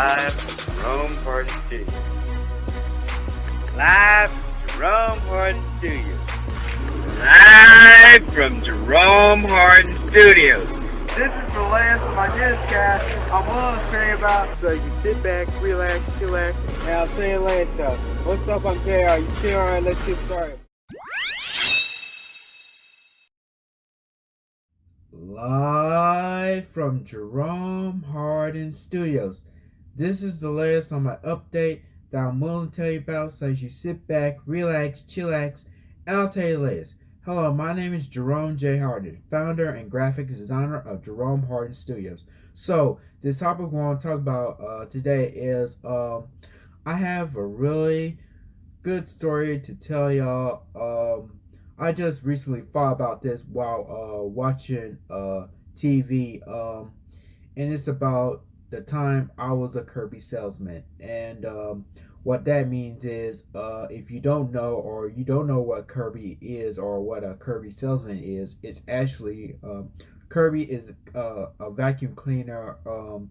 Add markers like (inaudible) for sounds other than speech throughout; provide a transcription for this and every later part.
Live from Jerome Hardin Studios. Live from Jerome Hardin Studios. Live from Jerome Hardin Studios. This is the last of my newscast I'm willing to say about. So you sit back, relax, chillax, and I'll say it later. What's up, I'm JR. You chill, alright, let's get started. Live from Jerome Hardin Studios. This is the latest on my update that I'm willing to tell you about so you sit back, relax, chillax, and I'll tell you the latest. Hello, my name is Jerome J. Hardin, founder and graphic designer of Jerome Hardin Studios. So, the topic we want to talk about uh, today is um, I have a really good story to tell y'all. Um, I just recently thought about this while uh, watching uh, TV, um, and it's about the time I was a Kirby salesman. And um, what that means is, uh, if you don't know or you don't know what Kirby is or what a Kirby salesman is, it's actually um, Kirby is uh, a vacuum cleaner. Um,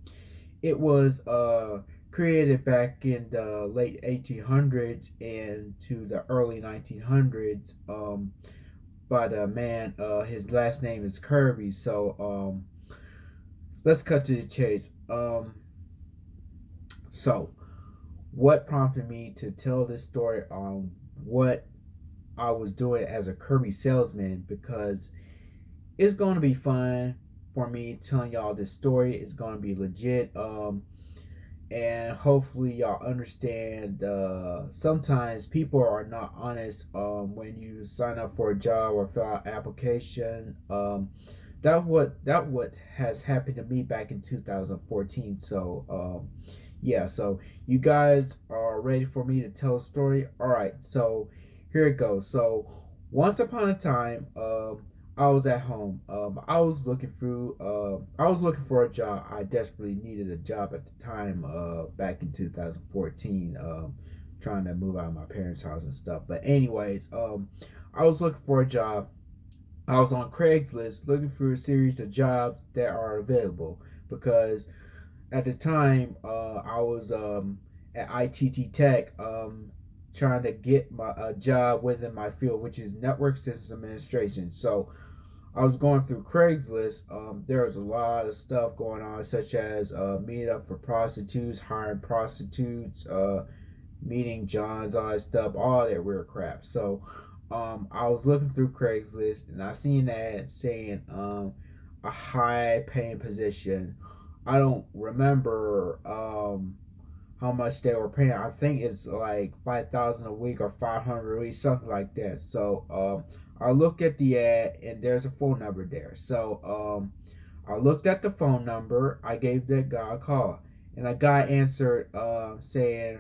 it was uh, created back in the late 1800s and to the early 1900s um, by the man. Uh, his last name is Kirby. So um, let's cut to the chase. Um, so what prompted me to tell this story on what I was doing as a Kirby salesman because it's going to be fun for me telling y'all this story. It's going to be legit. Um, and hopefully y'all understand uh, sometimes people are not honest um, when you sign up for a job or fill out application um, that what that what has happened to me back in 2014 so um, yeah so you guys are ready for me to tell a story all right so here it goes so once upon a time um, I was at home. Um, I was looking through. Uh, I was looking for a job. I desperately needed a job at the time. Uh, back in 2014, um, trying to move out of my parents' house and stuff. But anyways, um, I was looking for a job. I was on Craigslist looking for a series of jobs that are available because at the time uh, I was um, at ITT Tech um, trying to get my a job within my field, which is network systems administration. So I was going through Craigslist. Um, there was a lot of stuff going on, such as uh, meeting up for prostitutes, hiring prostitutes, uh, meeting Johns, all that stuff, all that weird crap. So um, I was looking through Craigslist and I seen that saying um, a high paying position. I don't remember um, how much they were paying. I think it's like five thousand a week or five hundred a week, something like that. So um, I look at the ad and there's a phone number there. So um, I looked at the phone number. I gave that guy a call, and a guy answered uh, saying,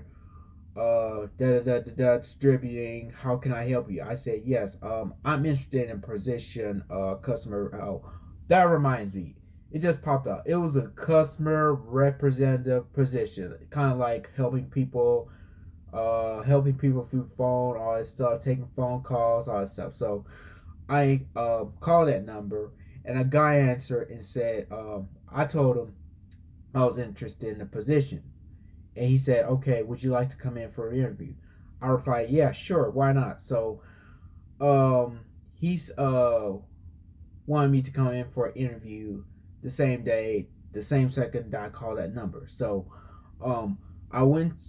uh, da, da, da, da, distributing. How can I help you? I said yes. Um, I'm interested in position uh customer. Oh, that reminds me. It just popped up. It was a customer representative position, kind of like helping people uh, helping people through phone, all that stuff, taking phone calls, all that stuff. So I uh, called that number, and a guy answered and said, um, I told him I was interested in the position. And he said, Okay, would you like to come in for an interview? I replied, Yeah, sure, why not? So um, he's uh, wanted me to come in for an interview the same day, the same second that I called that number. So um, I went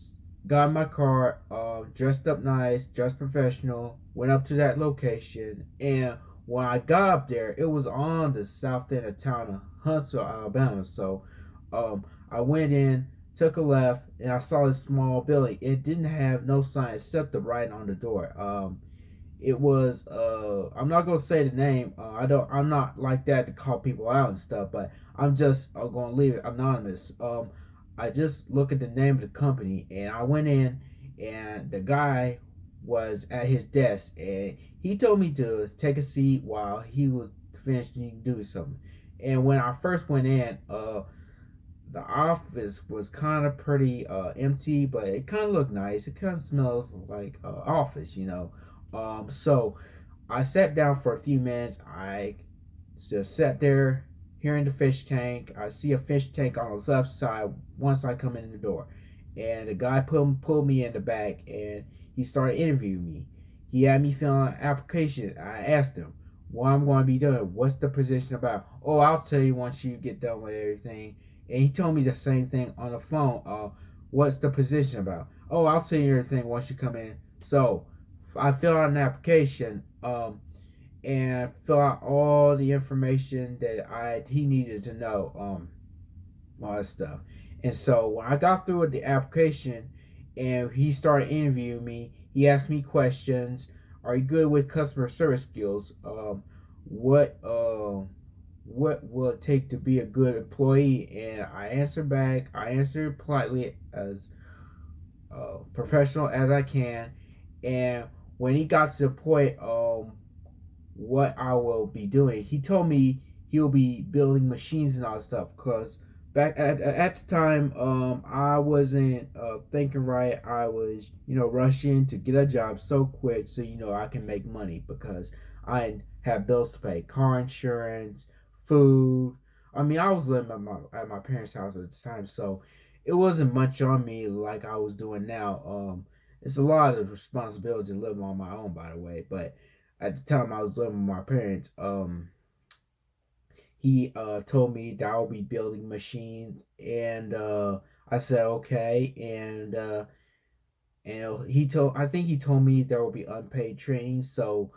got my car, uh, dressed up nice, dressed professional, went up to that location, and when I got up there, it was on the south end of town of Huntsville, Alabama. So um, I went in, took a left, and I saw this small building. It didn't have no sign except the writing on the door. Um, it was uh, I'm not gonna say the name. Uh, I don't. I'm not like that to call people out and stuff. But I'm just uh, gonna leave it anonymous. Um, I just look at the name of the company and I went in and the guy was at his desk and he told me to take a seat while he was finishing doing something. And when I first went in, uh, the office was kind of pretty uh, empty, but it kind of looked nice. It kind of smells like uh, office, you know. Um, so I sat down for a few minutes. I just sat there here in the fish tank. I see a fish tank on the left side once I come in the door. And the guy pulled, pulled me in the back and he started interviewing me. He had me fill out an application. I asked him what I'm going to be doing. What's the position about? Oh, I'll tell you once you get done with everything. And he told me the same thing on the phone. Uh, what's the position about? Oh, I'll tell you everything once you come in. So I fill out an application. Um, and fill out all the information that I he needed to know, um, all that stuff. And so when I got through with the application, and he started interviewing me, he asked me questions. Are you good with customer service skills? Um, what uh, what will it take to be a good employee? And I answered back. I answered politely as uh, professional as I can. And when he got to the point, um, what I will be doing. He told me he'll be building machines and all that stuff because back at, at the time um I wasn't uh, thinking right. I was you know rushing to get a job so quick so you know I can make money because I have bills to pay, car insurance, food. I mean I was living at my at my parents' house at the time, so it wasn't much on me like I was doing now. Um, it's a lot of responsibility living on my own, by the way, but at the time I was living with my parents, um, he uh, told me that I'll be building machines, and uh, I said okay, and uh, and he told I think he told me there will be unpaid training. So,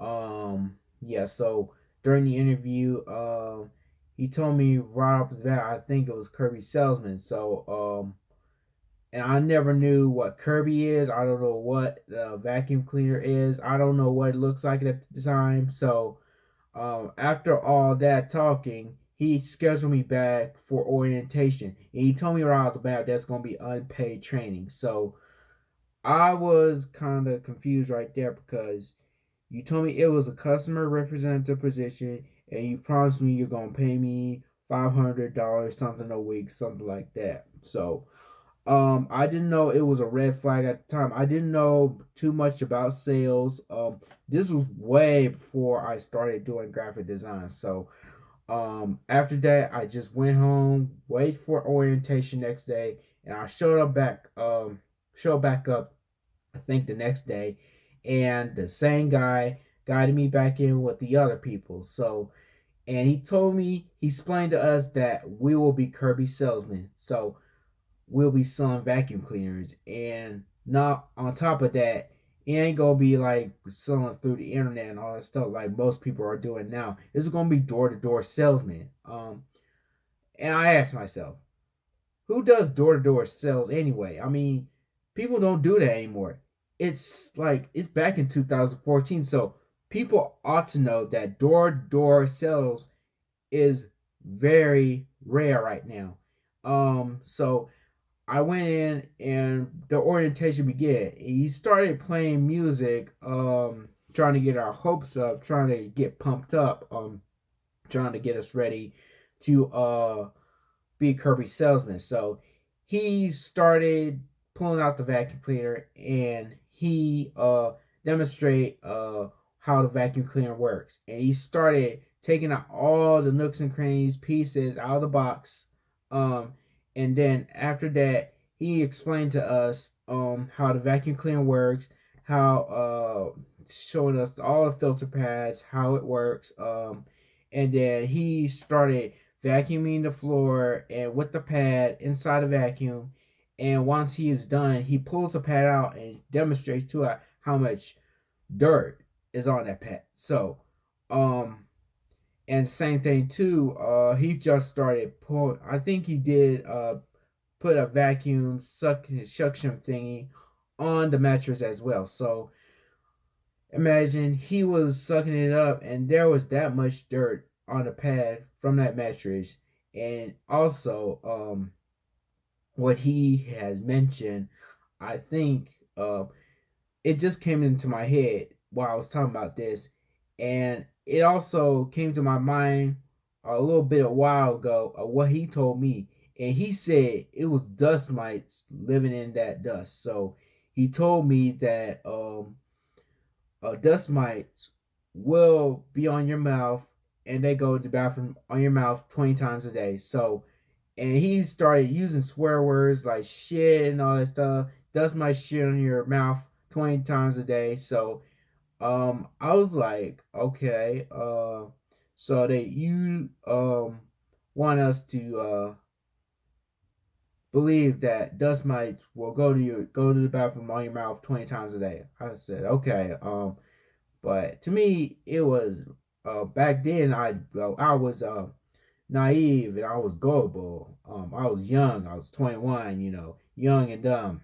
um, yeah. So during the interview, um, he told me right off the bat I think it was Kirby Salesman. So, um, and I never knew what Kirby is. I don't know what the vacuum cleaner is. I don't know what it looks like at the time. So um, after all that talking, he scheduled me back for orientation. And he told me right off the bat that's going to be unpaid training. So I was kind of confused right there because you told me it was a customer representative position and you promised me you're to pay me $500 something a week, something like that. So um, I didn't know it was a red flag at the time. I didn't know too much about sales. Um, this was way before I started doing graphic design. So, um, after that, I just went home, wait for orientation next day, and I showed up back, um, showed back up, I think the next day, and the same guy guided me back in with the other people. So, and he told me, he explained to us that we will be Kirby salesmen. So, we'll be selling vacuum cleaners. And not on top of that, it ain't gonna be like selling through the internet and all that stuff like most people are doing now. It's gonna be door to door salesman. Um, and I asked myself, who does door to door sales anyway? I mean, people don't do that anymore. It's like it's back in 2014, so people ought to know that door to door sales is very rare right now. Um, so I went in and the orientation began. He started playing music, um, trying to get our hopes up, trying to get pumped up, um, trying to get us ready to uh be Kirby salesman. So he started pulling out the vacuum cleaner and he uh demonstrate uh how the vacuum cleaner works. And he started taking out all the nooks and crannies pieces out of the box. Um and then after that, he explained to us um how the vacuum cleaner works, how uh showing us all the filter pads, how it works. Um, and then he started vacuuming the floor and with the pad inside the vacuum. And once he is done, he pulls the pad out and demonstrates to us how much dirt is on that pad. So, um, and same thing too. Uh, he just started pulling. I think he did uh put a vacuum suction suction thingy on the mattress as well. So imagine he was sucking it up, and there was that much dirt on the pad from that mattress, and also um what he has mentioned. I think uh, it just came into my head while I was talking about this, and it also came to my mind a little bit a while ago of what he told me. And he said it was dust mites living in that dust. So he told me that um, uh, dust mites will be on your mouth and they go to the bathroom on your mouth 20 times a day. So, and he started using swear words like shit and all that stuff. Does my shit on your mouth 20 times a day. So, um, I was like, okay, uh, so that you um want us to uh believe that dust mites will go to your go to the bathroom on your mouth 20 times a day. I said, okay, um, but to me, it was uh, back then. I well, I was uh, naive and I was gullible. Um, I was young. I was 21. You know, young and dumb.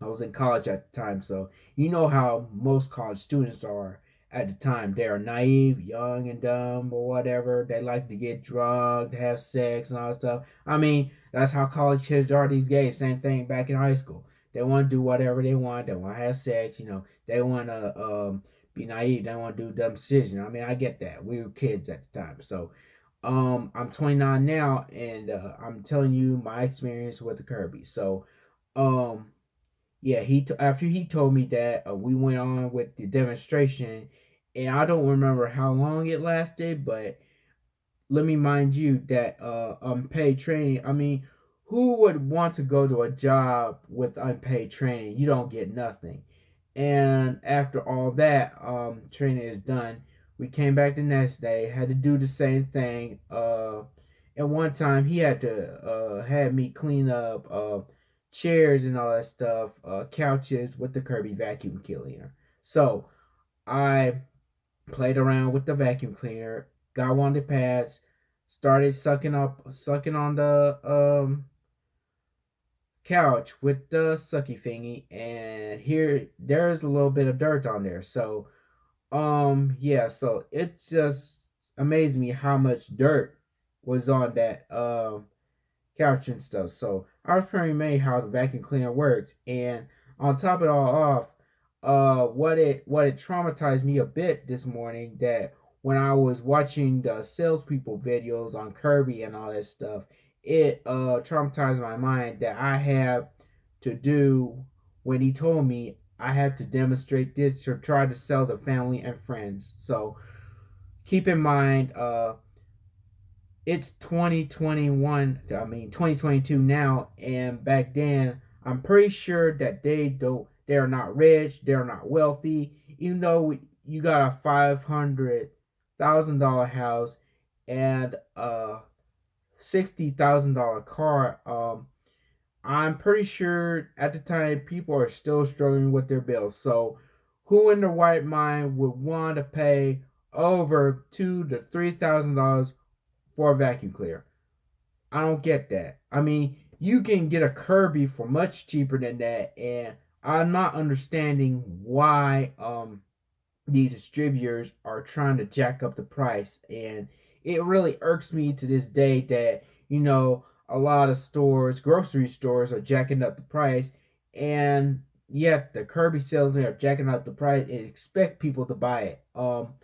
I was in college at the time, so you know how most college students are at the time. They are naive, young and dumb, or whatever. They like to get drunk, have sex, and all that stuff. I mean, that's how college kids are these days. Same thing back in high school. They want to do whatever they want. They want to have sex. You know, they want to um, be naive. They want to do dumb decisions. I mean, I get that. We were kids at the time. So, um, I'm 29 now, and uh, I'm telling you my experience with the Kirby. So, um, yeah, he t- after he told me that uh, we went on with the demonstration, and I don't remember how long it lasted, but let me mind you that uh, unpaid training. I mean, who would want to go to a job with unpaid training? You don't get nothing. And after all that um, training is done, we came back the next day, had to do the same thing. Uh, and one time he had to uh, had me clean up uh, chairs and all that stuff, uh, couches with the Kirby vacuum cleaner. So I played around with the vacuum cleaner, got one of the pads, started sucking up, sucking on the um couch with the sucky thingy and here there's a little bit of dirt on there so um yeah so it just amazed me how much dirt was on that um couch and stuff. So i was pretty amazed how the vacuum cleaner works. And on top of it all off uh what it what it traumatized me a bit this morning that when i was watching the salespeople videos on kirby and all that stuff it uh traumatized my mind that I have to do when he told me I had to demonstrate this to try to sell to family and friends. So keep in mind uh it's 2021 I mean 2022 now and back then I'm pretty sure that they don't they're not rich, they're not wealthy, even though you got a five hundred thousand dollar house and a sixty thousand dollar car, um, I'm pretty sure at the time people are still struggling with their bills. So, who in their right mind would want to pay over two to three thousand dollars for a vacuum cleaner? I don't get that. I mean, you can get a Kirby for much cheaper than that, and I'm not understanding why um these distributors are trying to jack up the price and it really irks me to this day that you know a lot of stores, grocery stores, are jacking up the price, and yet the Kirby salesmen are jacking up the price and expect people to buy it. Um,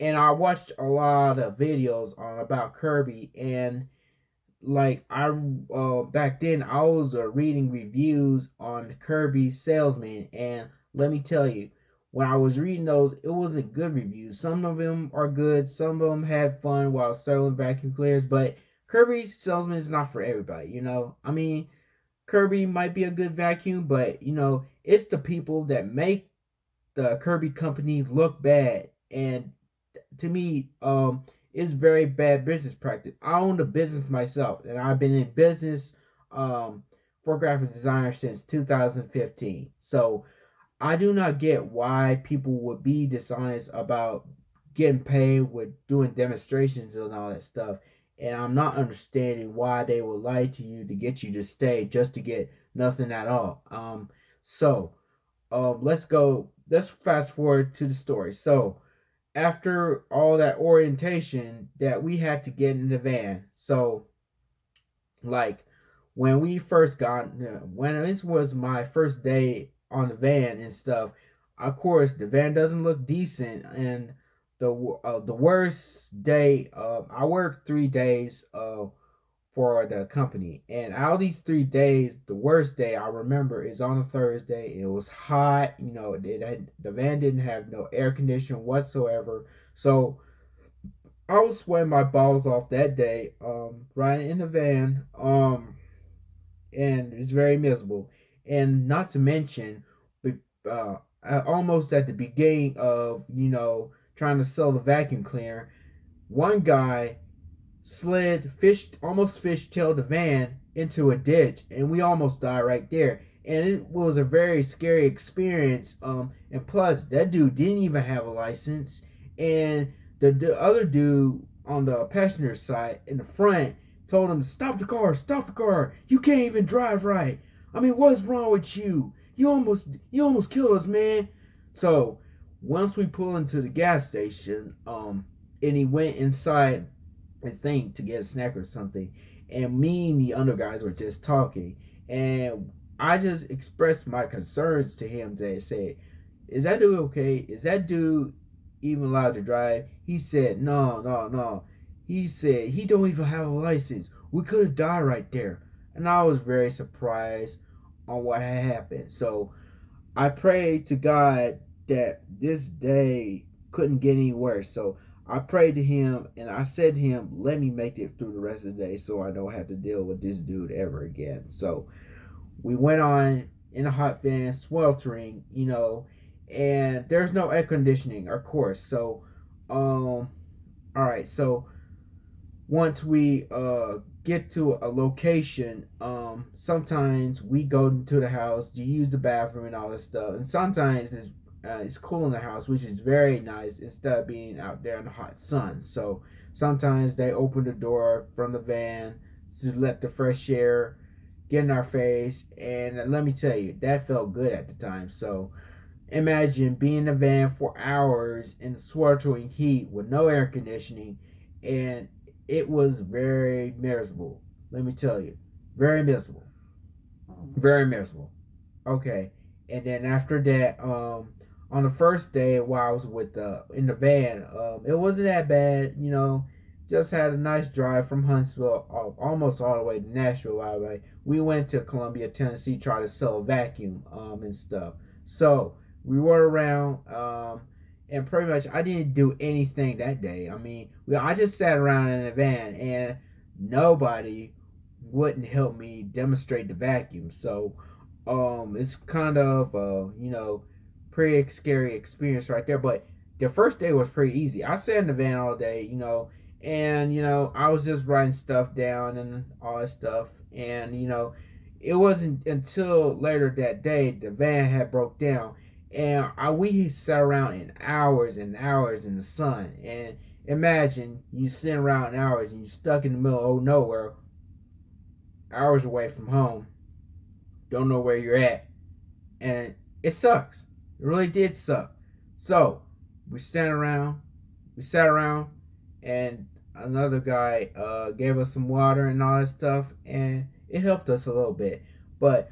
and I watched a lot of videos on about Kirby, and like I uh back then I was uh, reading reviews on Kirby salesman, and let me tell you, when I was reading those, it wasn't good reviews. Some of them are good, some of them had fun while selling vacuum cleaners, but Kirby Salesman is not for everybody, you know? I mean, Kirby might be a good vacuum, but, you know, it's the people that make the Kirby company look bad. And to me, um, it's very bad business practice. I own a business myself, and I've been in business um, for graphic designer since 2015. So I do not get why people would be dishonest about getting paid with doing demonstrations and all that stuff. And I'm not understanding why they would lie to you to get you to stay just to get nothing at all. Um, so um, let's go. Let's fast forward to the story. So after all that orientation, that we had to get in the van. So like when we first got when this was my first day on the van and stuff. Of course, the van doesn't look decent, and the uh, the worst day. Uh, I worked three days uh, for the company, and out of these three days, the worst day I remember is on a Thursday. It was hot. You know, it had, the van didn't have no air conditioning whatsoever. So I was sweating my balls off that day, um, riding in the van, um, and it's very miserable. And not to mention, uh, almost at the beginning of you know trying to sell the vacuum cleaner, one guy slid, fished, almost fishtailed the van into a ditch, and we almost died right there. And it was a very scary experience. Um, and plus, that dude didn't even have a license, and the, the other dude on the passenger side in the front told him, "Stop the car! Stop the car! You can't even drive right. I mean, what's wrong with you? You almost you almost killed us, man." So once we pull into the gas station, um, and he went inside I think to get a snack or something. And me and the other guys were just talking. And I just expressed my concerns to him to said, Is that dude okay? Is that dude even allowed to drive? He said, No, no, no. He said he don't even have a license. We could have died right there. And I was very surprised on what had happened. So I prayed to God that this day couldn't get any worse. So I prayed to him and I said to him, let me make it through the rest of the day so I don't have to deal with this dude ever again. So we went on in a hot van, sweltering, you know, and there's no air conditioning, of course. So, um, all right. So once we uh get to a location, um, sometimes we go into the house to use the bathroom and all this stuff, and sometimes it's uh, it's cool in the house, which is very nice instead of being out there in the hot sun. So sometimes they open the door from the van to let the fresh air get in our face. And let me tell you, that felt good at the time. So imagine being in the van for hours in sweltering heat with no air conditioning. And it was very miserable. Let me tell you, very miserable. Very miserable. Okay. And then after that, um, on the first day while I was with the in the van, um, it wasn't that bad. You know, just had a nice drive from Huntsville, almost all the way to Nashville. By the way, we went to Columbia, Tennessee, try to sell vacuum um, and stuff. So we were around, um, and pretty much I didn't do anything that day. I mean, we, I just sat around in the van, and nobody wouldn't help me demonstrate the vacuum. So um, it's kind of uh, you know pretty scary experience right there. But the first day was pretty easy. I sat in the van all day, you know, and you know I was just writing stuff down and all that stuff, and you know it wasn't until later that day the van had broke down, and I, we sat around in hours and hours in the sun, and imagine you sitting around in hours and you're stuck in the middle of nowhere, hours away from home, don't know where you're at, and it sucks. It really did suck. So we stand around, we sat around, and another guy uh, gave us some water and all that stuff, and it helped us a little bit. But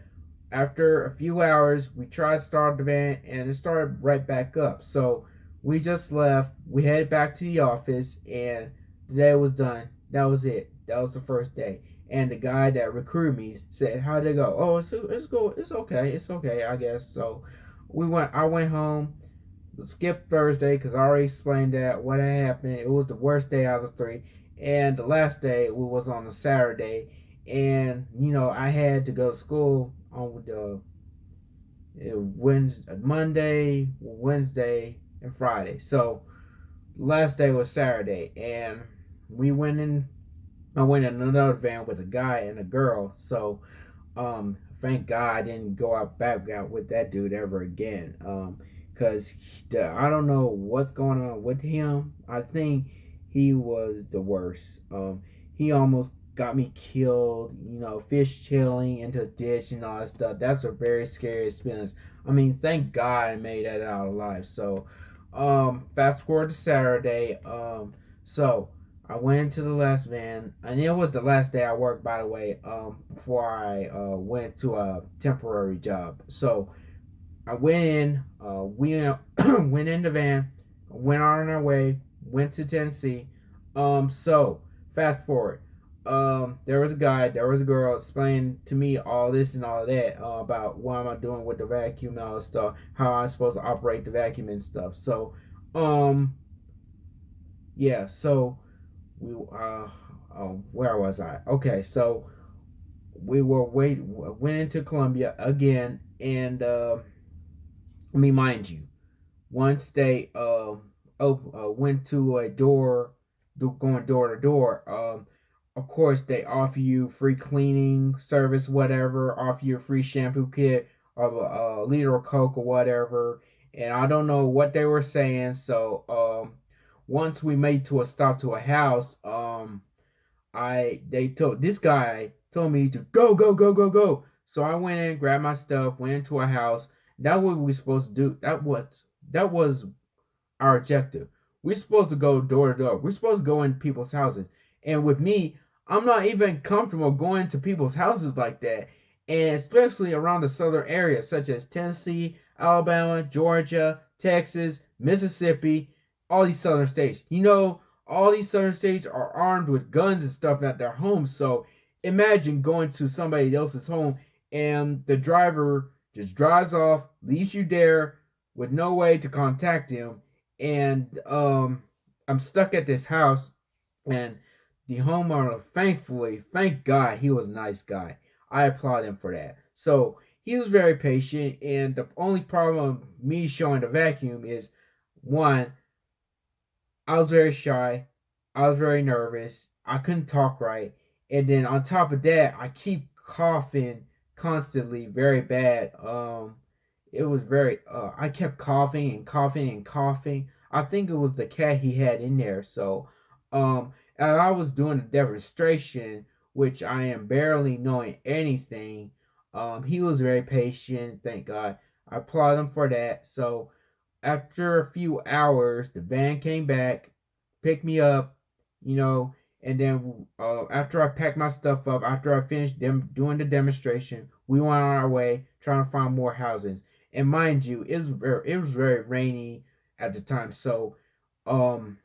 after a few hours, we tried to start the van, and it started right back up. So we just left. We headed back to the office, and the day was done. That was it. That was the first day. And the guy that recruited me said, "How'd it go?" Oh, it's it's go. It's okay. It's okay, I guess. So we went. I went home. Skip Thursday because I already explained that what had happened. It was the worst day out of the three, and the last day was on a Saturday, and you know I had to go to school on the uh, Wednesday, Monday, Wednesday, and Friday. So last day was Saturday, and we went in. I went in another van with a guy and a girl. So um, thank God I didn't go out back out with that dude ever again. Um, cause I don't know what's going on with him. I think he was the worst. Um, he almost got me killed. You know, fish chilling into a ditch and all that stuff. That's a very scary experience. I mean, thank God I made that out alive. So, um, fast forward to Saturday. Um, so I went into the last van, and it was the last day I worked, by the way, um, before I uh, went to a temporary job. So I went in, uh, we (clears throat) went in the van, went on our way, went to Tennessee. Um, so fast forward, um, there was a guy, there was a girl explaining to me all this and all that uh, about what am I doing with the vacuum and all this stuff, how I'm supposed to operate the vacuum and stuff. So, um, yeah, so we uh, uh where was I? Okay, so we were wait went into Columbia again, and uh, I mean, mind you, once they uh, op- uh went to a door, going door to door, um, of course they offer you free cleaning service, whatever, offer you a free shampoo kit of a, a liter of Coke or whatever, and I don't know what they were saying, so um, once we made to a stop to a house, um, I they told this guy told me to go, go, go, go, go. So I went in, grabbed my stuff, went into a house. That what we supposed to do. That was that was our objective. We're supposed to go door to door. We're supposed to go in people's houses. And with me, I'm not even comfortable going to people's houses like that. And especially around the southern areas such as Tennessee, Alabama, Georgia, Texas, Mississippi, all these southern states. You know, all these southern states are armed with guns and stuff at their homes. So imagine going to somebody else's home and the driver just drives off, leaves you there with no way to contact him. And um, I'm stuck at this house, and the homeowner, thankfully, thank God, he was a nice guy. I applaud him for that. So he was very patient, and the only problem me showing the vacuum is one, I was very shy, I was very nervous, I couldn't talk right, and then on top of that, I keep coughing constantly, very bad. Um, it was very. Uh, I kept coughing and coughing and coughing. I think it was the cat he had in there. So, um, and I was doing a demonstration, which I am barely knowing anything. Um, he was very patient. Thank God. I applaud him for that. So, after a few hours, the van came back, picked me up. You know, and then uh, after I packed my stuff up, after I finished them doing the demonstration, we went on our way trying to find more houses. And mind you, it was very it was very rainy at the time, so um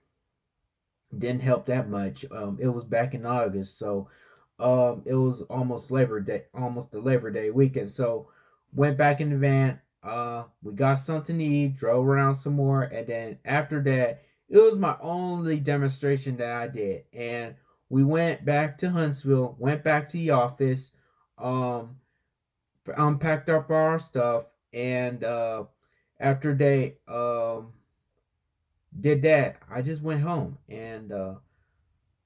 didn't help that much. Um it was back in August, so um it was almost Labor Day, almost the Labor Day weekend. So went back in the van, uh we got something to eat, drove around some more, and then after that it was my only demonstration that I did. And we went back to Huntsville, went back to the office, um, unpacked up our stuff, and uh, after they um, did that, I just went home and uh,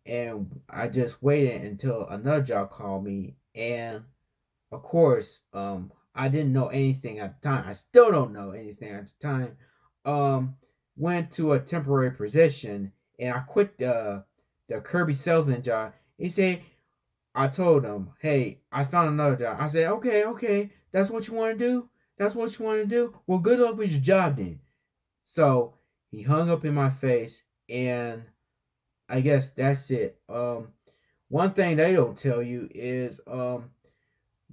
and I just waited until another job called me, and of course, um, I didn't know anything at the time. I still don't know anything at the time. Um, went to a temporary position and I quit the the Kirby salesman job. He said, I told him, hey, I found another job. I said, okay, okay, that's what you want to do? That's what you want to do? Well, good luck with your job then. So he hung up in my face, and I guess that's it. Um, one thing they don't tell you is um,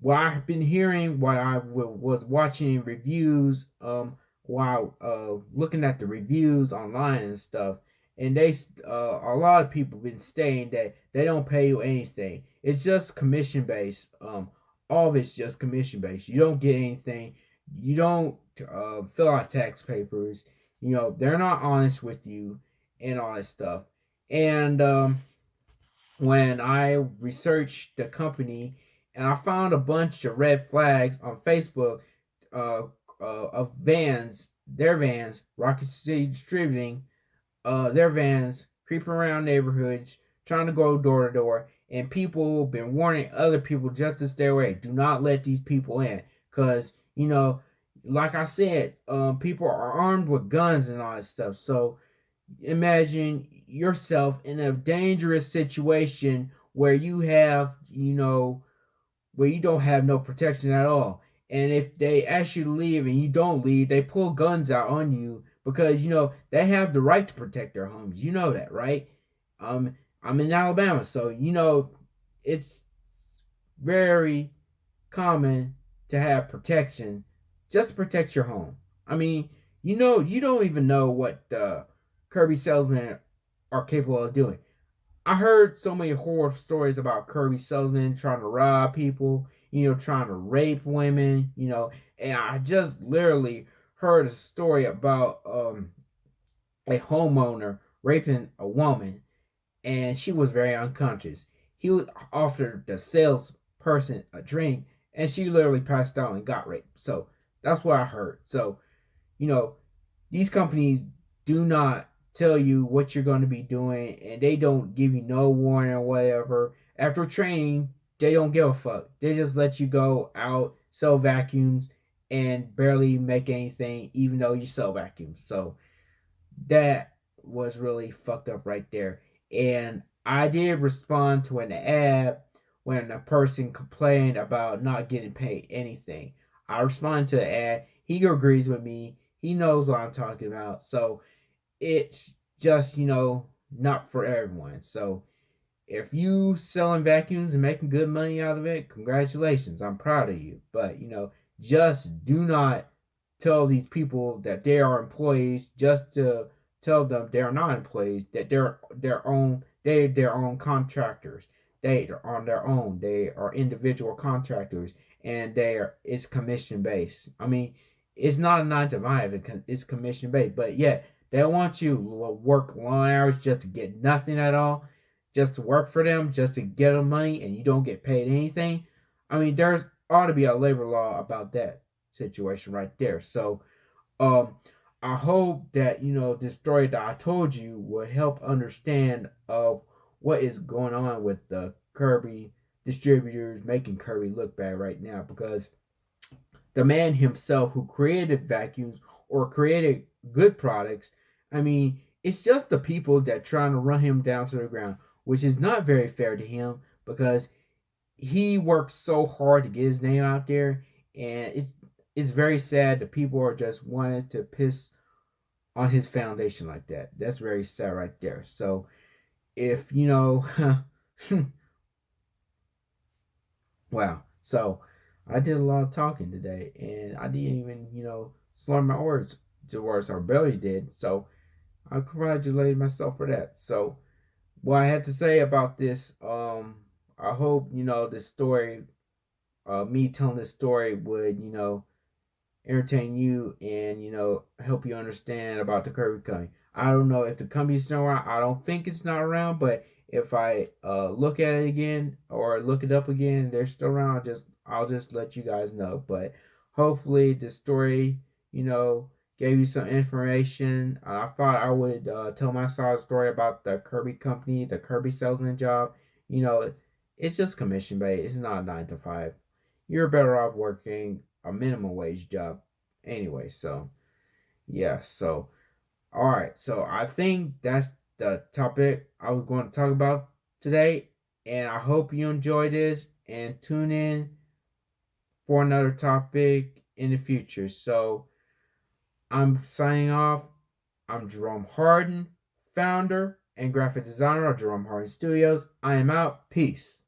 what I've been hearing, what I was watching reviews um while uh, looking at the reviews online and stuff, and they uh, a lot of people been saying that they don't pay you anything. It's just commission based. Um, all of it's just commission based. You don't get anything. You don't uh, fill out tax papers. You know they're not honest with you and all that stuff. And um, when I researched the company and I found a bunch of red flags on Facebook uh, uh, of vans, their vans, Rocket City Distributing, uh, their vans creeping around neighborhoods, trying to go door to door, and people been warning other people just to stay away. Do not let these people in, cause you know, like I said, um, people are armed with guns and all that stuff. So imagine yourself in a dangerous situation where you have, you know, where you don't have no protection at all and if they ask you to leave and you don't leave, they pull guns out on you because you know they have the right to protect their homes. You know that, right? Um, I'm in Alabama, so you know it's very common to have protection just to protect your home. I mean, you know, you don't even know what the Kirby salesmen are capable of doing. I heard so many horror stories about Kirby salesmen trying to rob people you know, trying to rape women, you know, and I just literally heard a story about um a homeowner raping a woman and she was very unconscious. He offered the salesperson a drink, and she literally passed out and got raped. So that's what I heard. So, you know, these companies do not tell you what you're going to be doing, and they don't give you no warning or whatever. After training, they don't give a fuck. They just let you go out, sell vacuums, and barely make anything, even though you sell vacuums. So that was really fucked up right there. And I did respond to an ad when a person complained about not getting paid anything. I responded to the ad. He agrees with me. He knows what I'm talking about. So it's just, you know, not for everyone. So if you selling vacuums and making good money out of it, congratulations. I'm proud of you. But, you know, just do not tell these people that they are employees just to tell them they're not employees, that they're their own they their own contractors. They are on their own. They are individual contractors and they are it's commission based. I mean, it's not a nine to five, it's commission based, but yet they want you to work long hours just to get nothing at all, just to work for them, just to get them money, and you don't get paid anything. I mean, there's ought to be a labor law about that situation right there. So, um, I hope that you know this story that I told you will help understand of what is going on with the Kirby distributors making Kirby look bad right now because the man himself who created vacuums or created good products, I mean, it's just the people that trying to run him down to the ground, which is not very fair to him because he worked so hard to get his name out there, and it's it's very sad that people are just wanting to piss on his foundation like that. That's very sad right there. So if you know (laughs) wow. So I did a lot of talking today and I didn't even, you know, slur my words to words or barely did. So I congratulate myself for that. So what I had to say about this, um, I hope, you know, this story, uh, me telling this story would, you know, entertain you and, you know, help you understand about the Kirby Company. I don't know if the company's still around. I don't think it's not around, but if I uh, look at it again or look it up again, they're still around. I'll just I'll just let you guys know. But hopefully, the story, you know, gave you some information. Uh, I thought I would uh, tell my side story about the Kirby company, the Kirby salesman job. You know, it's just commission based. It's not nine to five. You're better off working a minimum wage job anyway. So, yeah. So, all right. So I think that's the topic I was going to talk about today. And I hope you enjoy this and tune in for another topic in the future. So I'm signing off. I'm Jerome Harden, founder and graphic designer of Jerome Harden Studios. I am out. Peace.